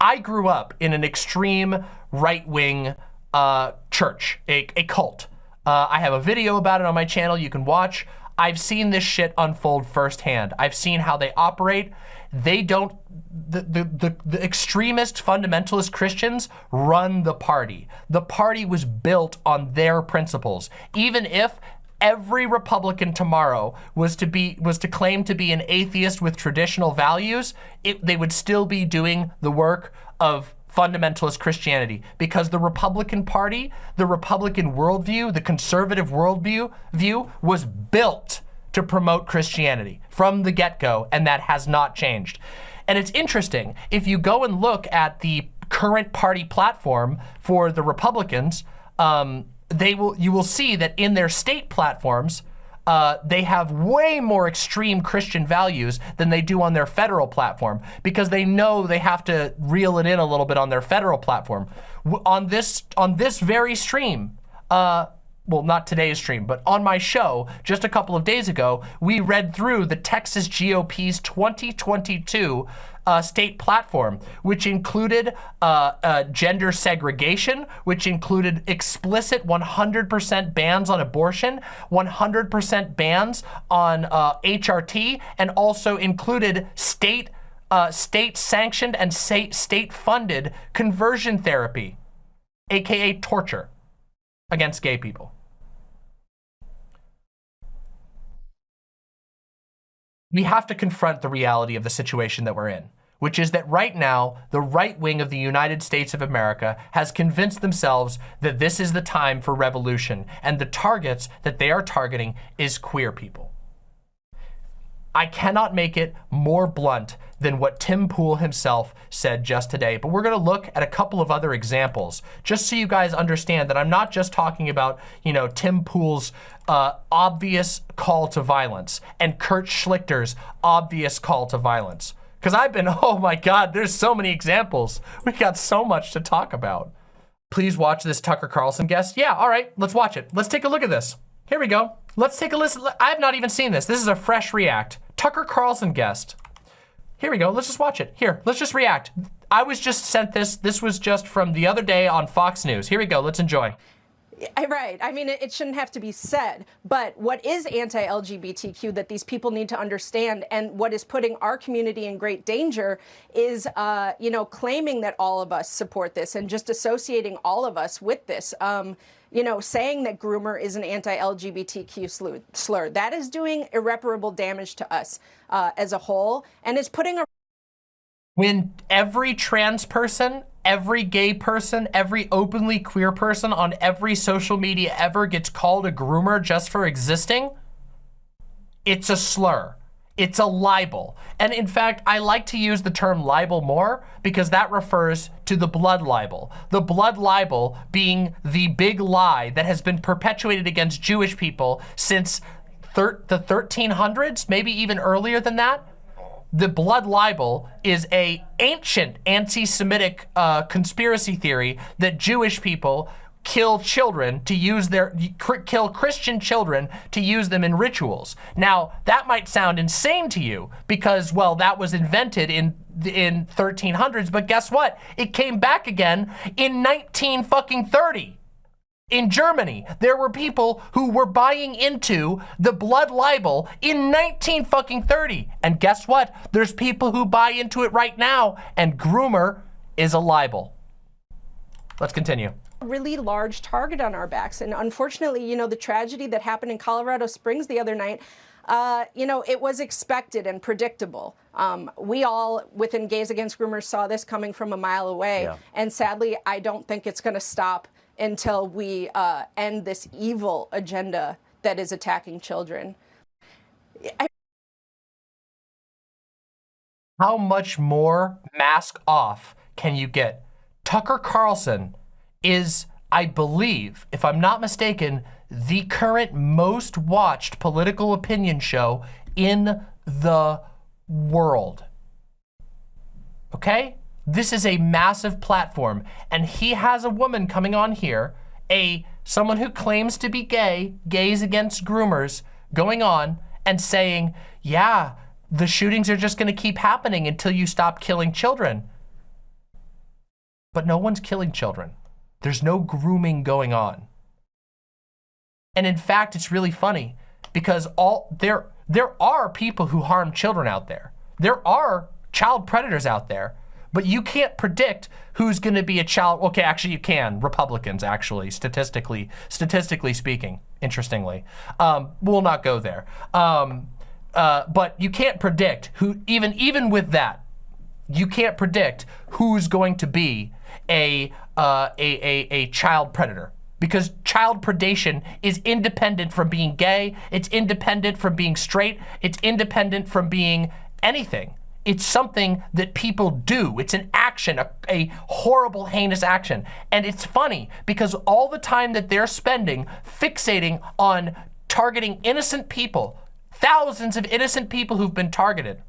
I grew up in an extreme right-wing uh, church, a, a cult. Uh, I have a video about it on my channel you can watch. I've seen this shit unfold firsthand. I've seen how they operate. They don't, the, the, the, the, extremist fundamentalist Christians run the party. The party was built on their principles. Even if every Republican tomorrow was to be was to claim to be an atheist with traditional values, it, they would still be doing the work of fundamentalist Christianity because the Republican Party, the Republican worldview, the conservative worldview view was built to promote Christianity from the get-go, and that has not changed. And it's interesting, if you go and look at the current party platform for the Republicans, um, they will you will see that in their state platforms, uh, they have way more extreme Christian values than they do on their federal platform because they know they have to reel it in a little bit on their federal platform. on this on this very stream, uh, well, not today's stream, but on my show just a couple of days ago, we read through the Texas GOP's 2022 uh, state platform, which included uh, uh, gender segregation, which included explicit 100% bans on abortion, 100% bans on HRT, uh, and also included state uh, state-sanctioned and state-funded conversion therapy, AKA torture against gay people. we have to confront the reality of the situation that we're in, which is that right now, the right wing of the United States of America has convinced themselves that this is the time for revolution, and the targets that they are targeting is queer people. I cannot make it more blunt than what Tim Pool himself said just today. But we're gonna look at a couple of other examples, just so you guys understand that I'm not just talking about, you know, Tim Pool's uh, obvious call to violence and Kurt Schlichter's obvious call to violence. Because I've been, oh my God, there's so many examples. We've got so much to talk about. Please watch this Tucker Carlson guest. Yeah, all right, let's watch it. Let's take a look at this. Here we go. Let's take a listen. I have not even seen this. This is a fresh react. Tucker Carlson guest. Here we go. Let's just watch it. Here, let's just react. I was just sent this. This was just from the other day on Fox News. Here we go. Let's enjoy. Right. I mean, it, shouldn't have to be said, but what is anti-LGBTQ that these people need to understand and what is putting our community in great danger is, uh, you know, claiming that all of us support this and just associating all of us with this. Um, you know, saying that groomer is an anti-LGBTQ slur. That is doing irreparable damage to us uh, as a whole and is putting a when every trans person, every gay person, every openly queer person on every social media ever gets called a groomer just for existing, it's a slur. It's a libel. And in fact, I like to use the term libel more because that refers to the blood libel. The blood libel being the big lie that has been perpetuated against Jewish people since the 1300s, maybe even earlier than that. The blood libel is a ancient anti-Semitic uh, conspiracy theory that Jewish people kill children to use their, kill Christian children to use them in rituals. Now, that might sound insane to you because, well, that was invented in in 1300s, but guess what? It came back again in 19 fucking 30. In Germany, there were people who were buying into the blood libel in 19 fucking 30. And guess what? There's people who buy into it right now, and groomer is a libel. Let's continue really large target on our backs. And unfortunately, you know, the tragedy that happened in Colorado Springs the other night, uh, you know, it was expected and predictable. Um, we all, within Gays Against Groomers, saw this coming from a mile away. Yeah. And sadly, I don't think it's going to stop until we uh, end this evil agenda that is attacking children. I How much more mask off can you get? Tucker Carlson is, I believe, if I'm not mistaken, the current most watched political opinion show in the world. okay? This is a massive platform, and he has a woman coming on here, a someone who claims to be gay, gays against groomers, going on and saying, yeah, the shootings are just gonna keep happening until you stop killing children. But no one's killing children. There's no grooming going on. And in fact, it's really funny because all there there are people who harm children out there. There are child predators out there but you can't predict who's going to be a child. Okay, actually you can. Republicans, actually, statistically, statistically speaking, interestingly. Um, we'll not go there. Um, uh, but you can't predict who, even, even with that, you can't predict who's going to be a, uh, a, a, a child predator because child predation is independent from being gay, it's independent from being straight, it's independent from being anything. It's something that people do. It's an action, a, a, horrible, heinous action. And it's funny because all the time that they're spending fixating on targeting innocent people, thousands of innocent people who've been targeted,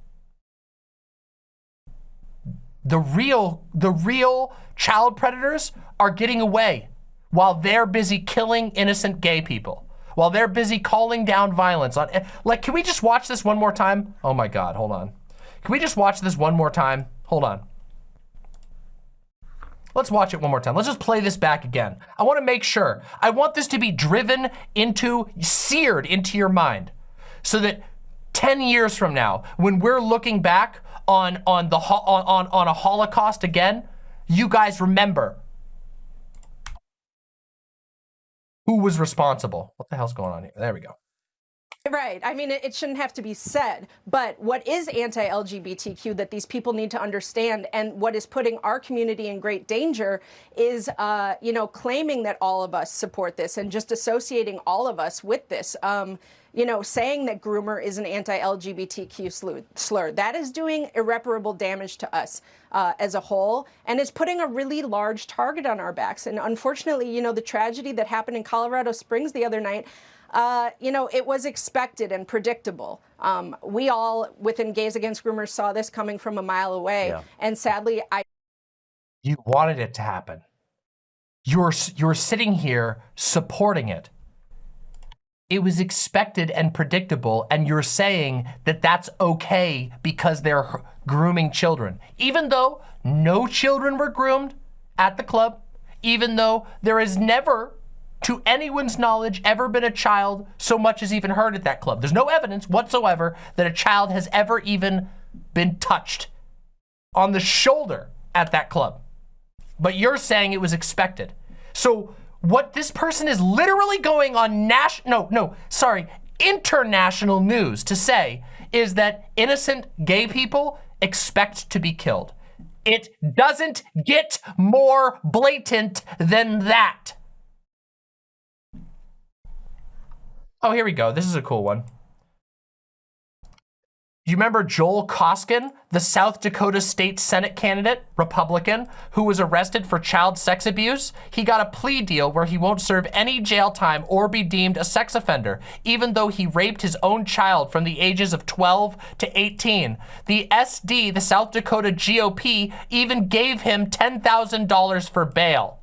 the real, the real child predators are getting away while they're busy killing innocent gay people while they're busy calling down violence on like can we just watch this one more time oh my god hold on can we just watch this one more time? Hold on. Let's watch it one more time. Let's just play this back again. I want to make sure. I want this to be driven into, seared into your mind so that 10 years from now, when we're looking back on, on, the, on, on, on a Holocaust again, you guys remember who was responsible. What the hell's going on here? There we go. Right. I mean, it, shouldn't have to be said, but what is anti-LGBTQ that these people need to understand and what is putting our community in great danger is, uh, you know, claiming that all of us support this and just associating all of us with this. Um, you know, saying that groomer is an anti-LGBTQ slur. That is doing irreparable damage to us uh, as a whole and is putting a really large target on our backs. And unfortunately, you know, the tragedy that happened in Colorado Springs the other night, uh, you know, it was expected and predictable. Um, we all, within Gays Against Groomers, saw this coming from a mile away. Yeah. And sadly, I. You wanted it to happen. You're, you're sitting here supporting it. It was expected and predictable, and you're saying that that's okay because they're grooming children. Even though no children were groomed at the club, even though there is never to anyone's knowledge, ever been a child so much as even heard at that club. There's no evidence whatsoever that a child has ever even been touched on the shoulder at that club. But you're saying it was expected. So what this person is literally going on national, no, no, sorry, international news to say is that innocent gay people expect to be killed. It doesn't get more blatant than that. Oh, here we go. This is a cool one. You remember Joel Koskan, the South Dakota State Senate candidate, Republican, who was arrested for child sex abuse? He got a plea deal where he won't serve any jail time or be deemed a sex offender, even though he raped his own child from the ages of 12 to 18. The SD, the South Dakota GOP, even gave him $10,000 for bail.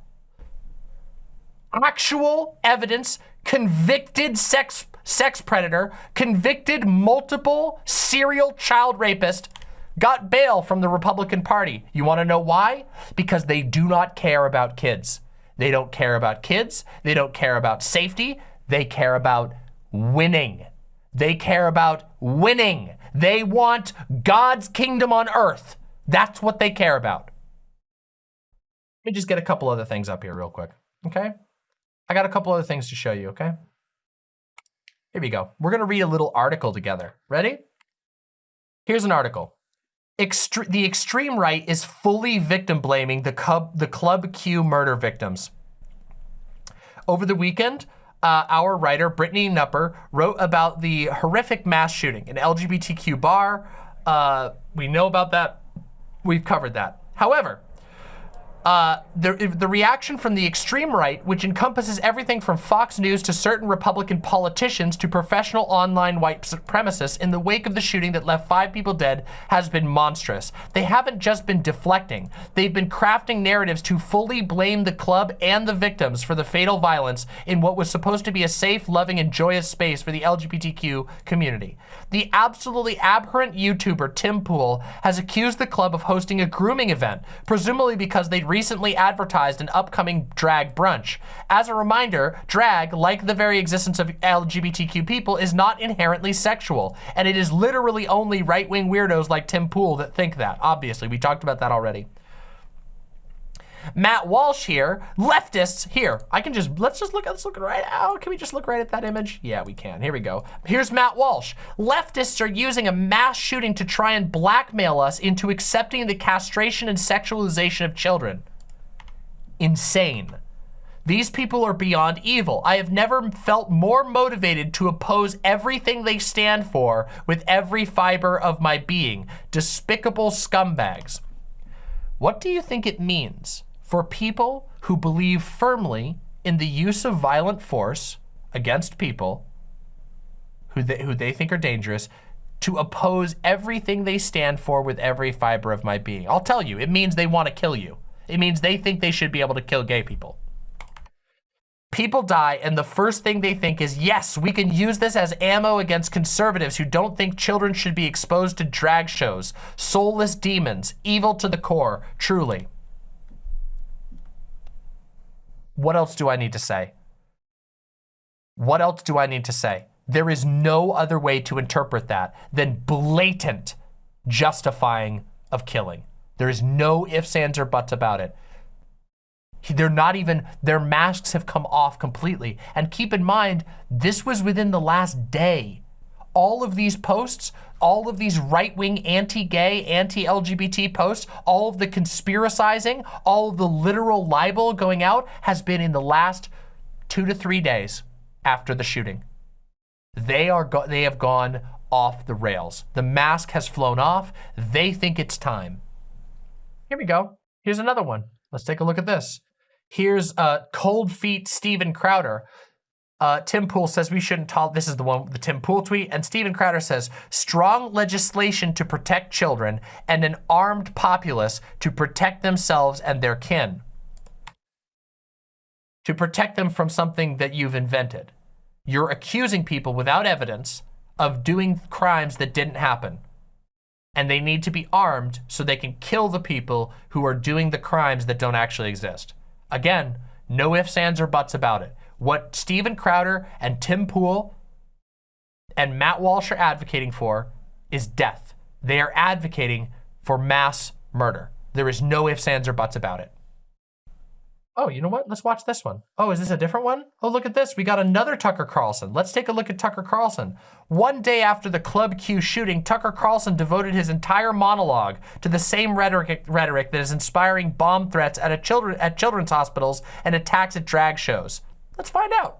Actual evidence convicted sex, sex predator, convicted multiple serial child rapist, got bail from the Republican Party. You wanna know why? Because they do not care about kids. They don't care about kids. They don't care about safety. They care about winning. They care about winning. They want God's kingdom on earth. That's what they care about. Let me just get a couple other things up here real quick, okay? I got a couple other things to show you, okay? Here we go. We're gonna read a little article together. Ready? Here's an article. Extre the extreme right is fully victim blaming the, Cub the Club Q murder victims. Over the weekend, uh, our writer, Brittany Knupper, wrote about the horrific mass shooting, an LGBTQ bar. Uh, we know about that. We've covered that. However, uh, the, the reaction from the extreme right, which encompasses everything from Fox News to certain Republican politicians to professional online white supremacists in the wake of the shooting that left five people dead has been monstrous. They haven't just been deflecting. They've been crafting narratives to fully blame the club and the victims for the fatal violence in what was supposed to be a safe, loving, and joyous space for the LGBTQ community. The absolutely abhorrent YouTuber Tim Pool has accused the club of hosting a grooming event, presumably because they'd recently advertised an upcoming drag brunch. As a reminder, drag, like the very existence of LGBTQ people, is not inherently sexual, and it is literally only right-wing weirdos like Tim Pool that think that. Obviously, we talked about that already. Matt Walsh here, leftists here. I can just, let's just look, let's look right out. Can we just look right at that image? Yeah, we can. Here we go. Here's Matt Walsh. Leftists are using a mass shooting to try and blackmail us into accepting the castration and sexualization of children. Insane. These people are beyond evil. I have never felt more motivated to oppose everything they stand for with every fiber of my being. Despicable scumbags. What do you think it means for people who believe firmly in the use of violent force against people who they, who they think are dangerous to oppose everything they stand for with every fiber of my being. I'll tell you, it means they want to kill you. It means they think they should be able to kill gay people. People die and the first thing they think is, yes, we can use this as ammo against conservatives who don't think children should be exposed to drag shows, soulless demons, evil to the core, truly. What else do I need to say? What else do I need to say? There is no other way to interpret that than blatant justifying of killing. There is no ifs, ands, or buts about it. They're not even, their masks have come off completely. And keep in mind, this was within the last day. All of these posts all of these right-wing anti-gay, anti-LGBT posts, all of the conspiracizing, all of the literal libel going out has been in the last two to three days after the shooting. They are they have gone off the rails. The mask has flown off. They think it's time. Here we go. Here's another one. Let's take a look at this. Here's uh, Cold Feet Steven Crowder. Uh, Tim Pool says we shouldn't tolerate, this is the one, the Tim Pool tweet, and Steven Crowder says, strong legislation to protect children and an armed populace to protect themselves and their kin. To protect them from something that you've invented. You're accusing people without evidence of doing crimes that didn't happen. And they need to be armed so they can kill the people who are doing the crimes that don't actually exist. Again, no ifs, ands, or buts about it. What Steven Crowder and Tim Pool and Matt Walsh are advocating for is death. They are advocating for mass murder. There is no ifs, ands, or buts about it. Oh, you know what? Let's watch this one. Oh, is this a different one? Oh, look at this. We got another Tucker Carlson. Let's take a look at Tucker Carlson. One day after the Club Q shooting, Tucker Carlson devoted his entire monologue to the same rhetoric, rhetoric that is inspiring bomb threats at, children, at children's hospitals and attacks at drag shows. Let's find out.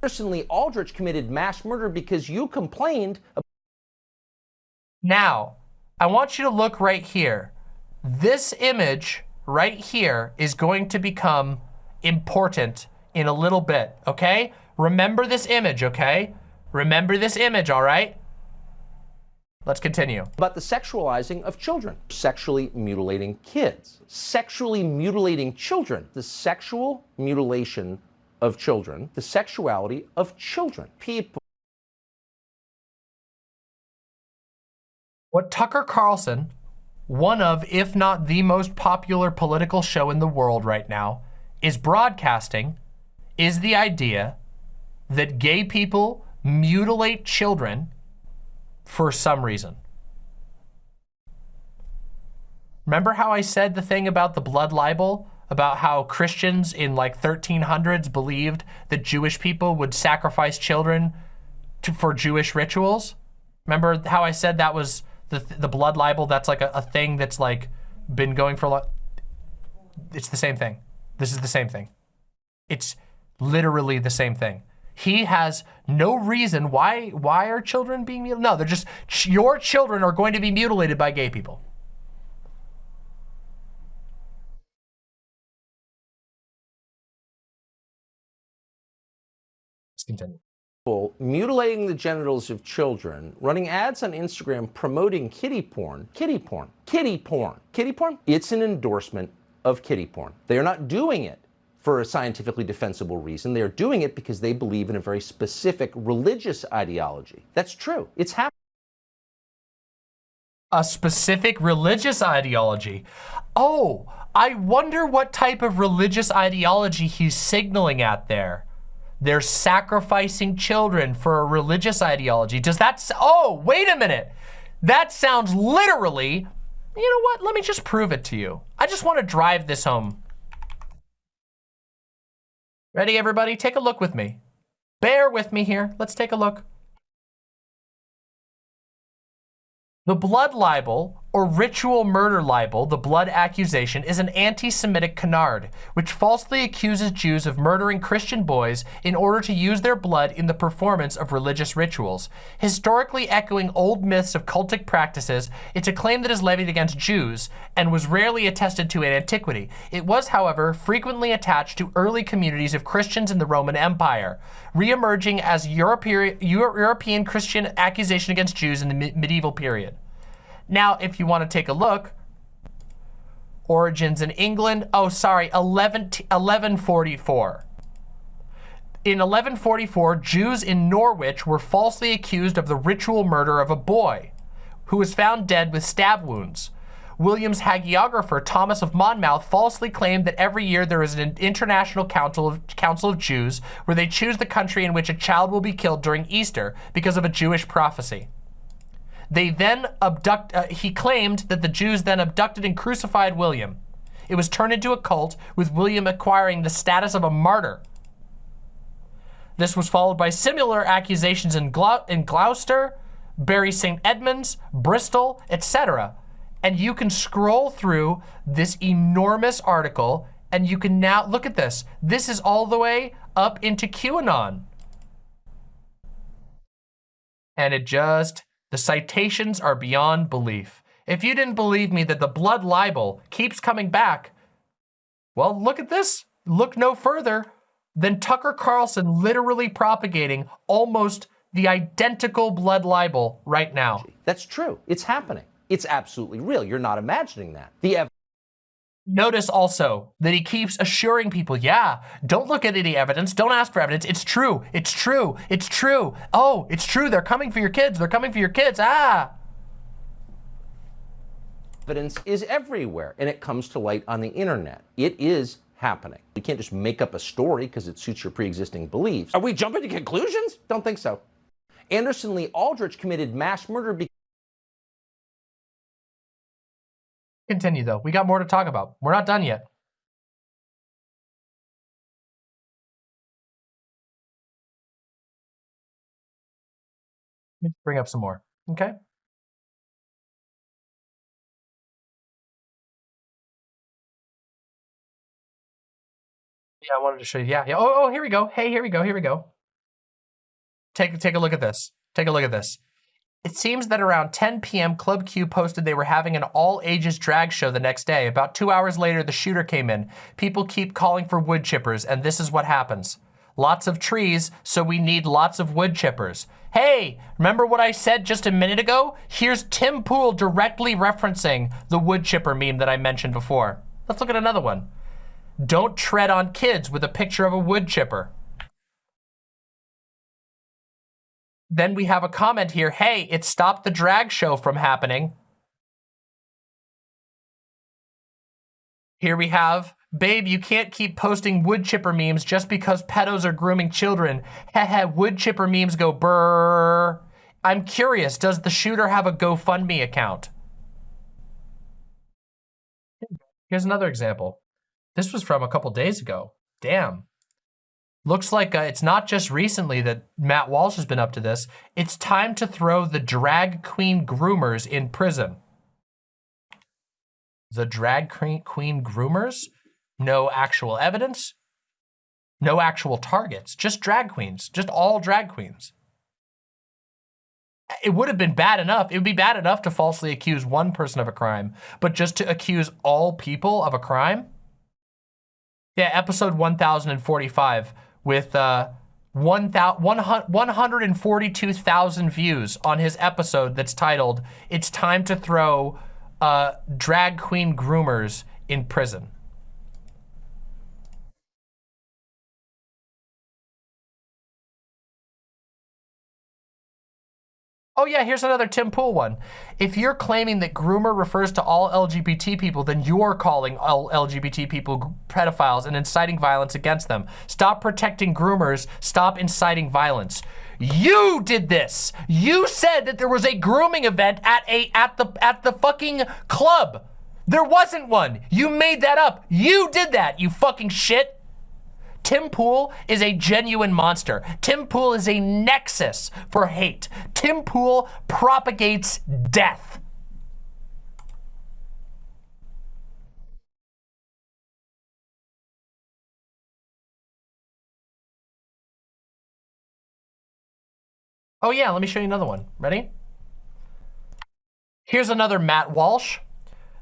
Personally, Aldrich committed mass murder because you complained. Now, I want you to look right here. This image right here is going to become important in a little bit, okay? Remember this image, okay? Remember this image, all right? Let's continue. About the sexualizing of children, sexually mutilating kids, sexually mutilating children, the sexual mutilation of children, the sexuality of children. People. What Tucker Carlson, one of, if not the most popular political show in the world right now, is broadcasting is the idea that gay people mutilate children for some reason. Remember how I said the thing about the blood libel? About how Christians in like 1300s believed that Jewish people would sacrifice children to, for Jewish rituals. Remember how I said that was the, the blood libel? That's like a, a thing that's like been going for a lot. It's the same thing. This is the same thing. It's literally the same thing. He has no reason why why are children being mutilated? No, they're just your children are going to be mutilated by gay people. Continue. Mutilating the genitals of children, running ads on Instagram promoting kitty porn, kitty porn, kitty porn, kitty porn. It's an endorsement of kitty porn. They are not doing it for a scientifically defensible reason. They are doing it because they believe in a very specific religious ideology. That's true. It's happening. A specific religious ideology. Oh, I wonder what type of religious ideology he's signaling at there. They're sacrificing children for a religious ideology. Does that, oh, wait a minute. That sounds literally, you know what? Let me just prove it to you. I just want to drive this home. Ready, everybody? Take a look with me. Bear with me here. Let's take a look. The blood libel, or ritual murder libel, the blood accusation, is an anti-Semitic canard, which falsely accuses Jews of murdering Christian boys in order to use their blood in the performance of religious rituals. Historically echoing old myths of cultic practices, it's a claim that is levied against Jews and was rarely attested to in antiquity. It was, however, frequently attached to early communities of Christians in the Roman Empire, re-emerging as European Christian accusation against Jews in the medieval period. Now, if you want to take a look, origins in England, oh, sorry, 11, 1144. In 1144, Jews in Norwich were falsely accused of the ritual murder of a boy who was found dead with stab wounds. William's hagiographer, Thomas of Monmouth, falsely claimed that every year there is an international council of, council of Jews where they choose the country in which a child will be killed during Easter because of a Jewish prophecy. They then abduct, uh, he claimed that the Jews then abducted and crucified William. It was turned into a cult with William acquiring the status of a martyr. This was followed by similar accusations in, in Gloucester, Bury St. Edmunds, Bristol, etc. And you can scroll through this enormous article and you can now, look at this. This is all the way up into QAnon. And it just the citations are beyond belief. If you didn't believe me that the blood libel keeps coming back, well, look at this. Look no further than Tucker Carlson literally propagating almost the identical blood libel right now. That's true. It's happening. It's absolutely real. You're not imagining that. The Notice also that he keeps assuring people, yeah, don't look at any evidence. Don't ask for evidence. It's true. It's true. It's true. Oh, it's true. They're coming for your kids. They're coming for your kids. Ah. Evidence is everywhere and it comes to light on the internet. It is happening. You can't just make up a story because it suits your pre-existing beliefs. Are we jumping to conclusions? Don't think so. Anderson Lee Aldrich committed mass murder because Continue though. We got more to talk about. We're not done yet. Let me bring up some more. Okay. Yeah, I wanted to show you. Yeah, yeah. Oh, oh, here we go. Hey, here we go. Here we go. Take take a look at this. Take a look at this. It seems that around 10 p.m., Club Q posted they were having an all-ages drag show the next day. About two hours later, the shooter came in. People keep calling for wood chippers, and this is what happens. Lots of trees, so we need lots of wood chippers. Hey, remember what I said just a minute ago? Here's Tim Pool directly referencing the wood chipper meme that I mentioned before. Let's look at another one. Don't tread on kids with a picture of a wood chipper. Then we have a comment here, hey, it stopped the drag show from happening. Here we have, babe, you can't keep posting wood chipper memes just because pedos are grooming children. Heh wood chipper memes go brrr. I'm curious, does the shooter have a GoFundMe account? Here's another example. This was from a couple days ago. Damn. Looks like uh, it's not just recently that Matt Walsh has been up to this. It's time to throw the drag queen groomers in prison. The drag queen groomers? No actual evidence? No actual targets, just drag queens, just all drag queens. It would have been bad enough. It would be bad enough to falsely accuse one person of a crime, but just to accuse all people of a crime? Yeah, episode 1045 with uh, one thou- 142,000 views on his episode that's titled, It's Time to Throw uh, Drag Queen Groomers in Prison. Oh yeah, here's another Tim Pool one. If you're claiming that groomer refers to all LGBT people, then you're calling all LGBT people pedophiles and inciting violence against them. Stop protecting groomers, stop inciting violence. You did this. You said that there was a grooming event at a at the at the fucking club. There wasn't one. You made that up. You did that, you fucking shit. Tim Pool is a genuine monster. Tim Pool is a nexus for hate. Tim Pool propagates death. Oh yeah, let me show you another one. Ready? Here's another Matt Walsh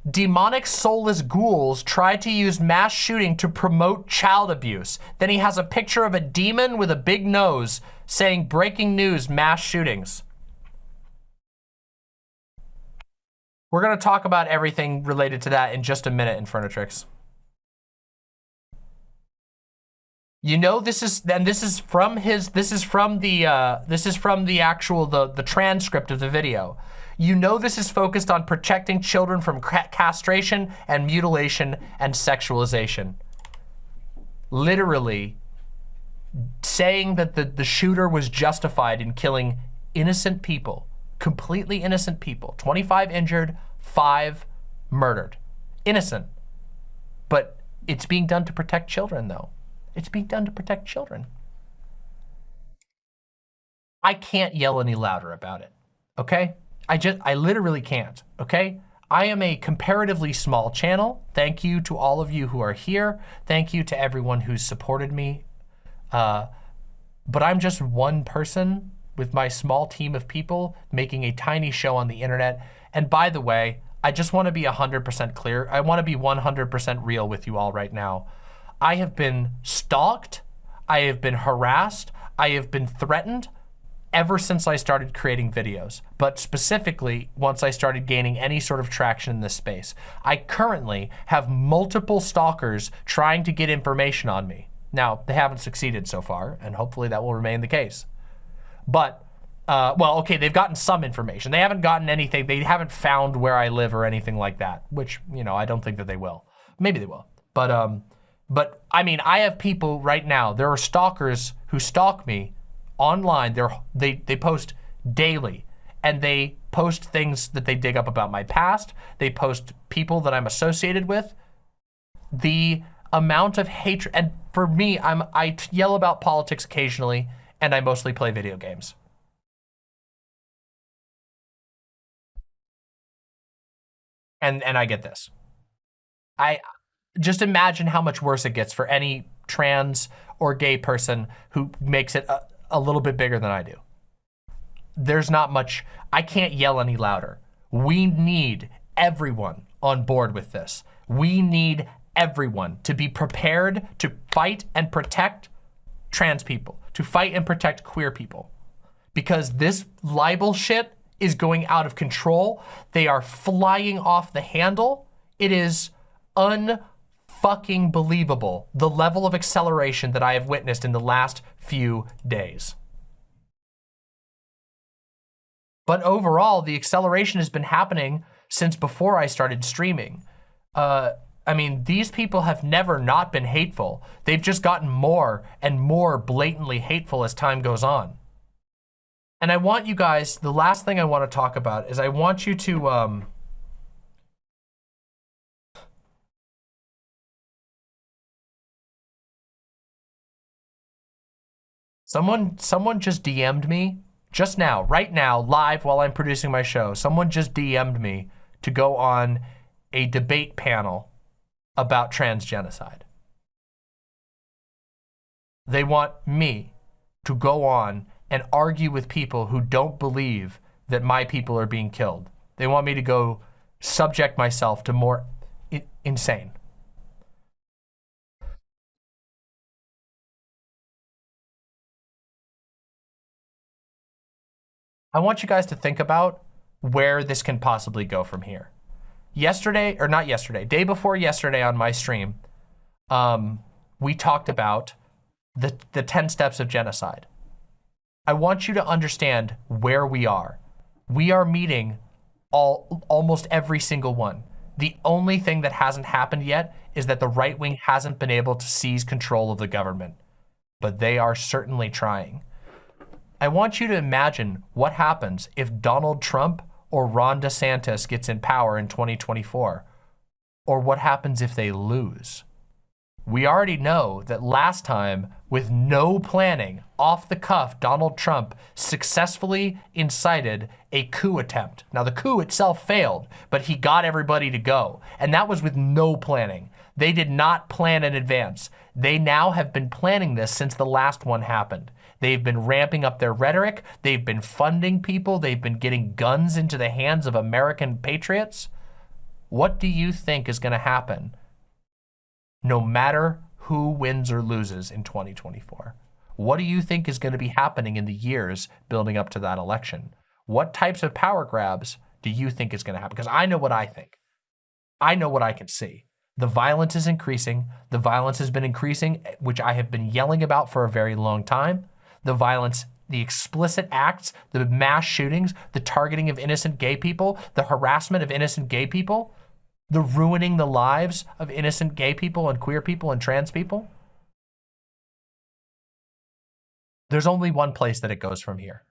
demonic soulless ghouls try to use mass shooting to promote child abuse. Then he has a picture of a demon with a big nose saying breaking news, mass shootings. We're gonna talk about everything related to that in just a minute in Furnitrix. You know this is then this is from his this is from the uh, this is from the actual the the transcript of the video. You know this is focused on protecting children from castration and mutilation and sexualization. Literally saying that the, the shooter was justified in killing innocent people, completely innocent people, 25 injured, five murdered. Innocent. But it's being done to protect children though. It's being done to protect children. I can't yell any louder about it, okay? I just, I literally can't, okay? I am a comparatively small channel. Thank you to all of you who are here. Thank you to everyone who's supported me. Uh, but I'm just one person with my small team of people making a tiny show on the internet. And by the way, I just want to be 100% clear. I want to be 100% real with you all right now. I have been stalked. I have been harassed. I have been threatened ever since I started creating videos, but specifically once I started gaining any sort of traction in this space. I currently have multiple stalkers trying to get information on me. Now, they haven't succeeded so far, and hopefully that will remain the case. But, uh, well, okay, they've gotten some information. They haven't gotten anything, they haven't found where I live or anything like that, which, you know, I don't think that they will. Maybe they will. But, um, but I mean, I have people right now, there are stalkers who stalk me online. They're, they, they post daily and they post things that they dig up about my past. They post people that I'm associated with. The amount of hatred, and for me, I'm, I yell about politics occasionally and I mostly play video games. And, and I get this. I just imagine how much worse it gets for any trans or gay person who makes it a little bit bigger than I do. There's not much, I can't yell any louder. We need everyone on board with this. We need everyone to be prepared to fight and protect trans people, to fight and protect queer people. Because this libel shit is going out of control. They are flying off the handle. It is unfucking believable, the level of acceleration that I have witnessed in the last few days. But overall, the acceleration has been happening since before I started streaming. Uh, I mean, these people have never not been hateful. They've just gotten more and more blatantly hateful as time goes on. And I want you guys, the last thing I want to talk about is I want you to, um, Someone, someone just DM'd me just now, right now, live while I'm producing my show. Someone just DM'd me to go on a debate panel about trans genocide. They want me to go on and argue with people who don't believe that my people are being killed. They want me to go subject myself to more insane. I want you guys to think about where this can possibly go from here. Yesterday, or not yesterday, day before yesterday on my stream, um, we talked about the, the 10 steps of genocide. I want you to understand where we are. We are meeting all almost every single one. The only thing that hasn't happened yet is that the right wing hasn't been able to seize control of the government, but they are certainly trying. I want you to imagine what happens if Donald Trump or Ron DeSantis gets in power in 2024, or what happens if they lose. We already know that last time, with no planning, off the cuff, Donald Trump successfully incited a coup attempt. Now, the coup itself failed, but he got everybody to go. And that was with no planning. They did not plan in advance. They now have been planning this since the last one happened. They've been ramping up their rhetoric. They've been funding people. They've been getting guns into the hands of American patriots. What do you think is going to happen no matter who wins or loses in 2024? What do you think is going to be happening in the years building up to that election? What types of power grabs do you think is going to happen? Because I know what I think. I know what I can see. The violence is increasing. The violence has been increasing, which I have been yelling about for a very long time. The violence, the explicit acts, the mass shootings, the targeting of innocent gay people, the harassment of innocent gay people, the ruining the lives of innocent gay people and queer people and trans people. There's only one place that it goes from here.